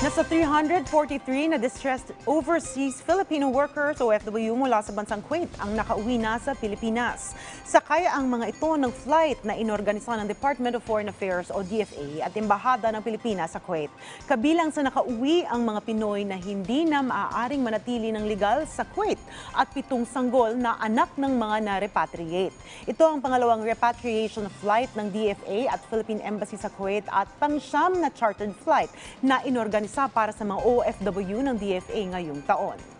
Nasa 343 na distressed overseas Filipino workers o OFW mula sa bansang Kuwait ang nakauwi na sa Pilipinas. Sakay ang mga ito ng flight na inorganisa ng Department of Foreign Affairs o DFA at Embahada ng Pilipinas sa Kuwait. Kabilang sa nakauwi ang mga Pinoy na hindi na maaaring manatili ng legal sa Kuwait at pitong sanggol na anak ng mga na-repatriate. Ito ang pangalawang repatriation flight ng DFA at Philippine Embassy sa Kuwait at pangsyam na chartered flight na inorganisa para sa mga OFW ng DFA ngayong taon.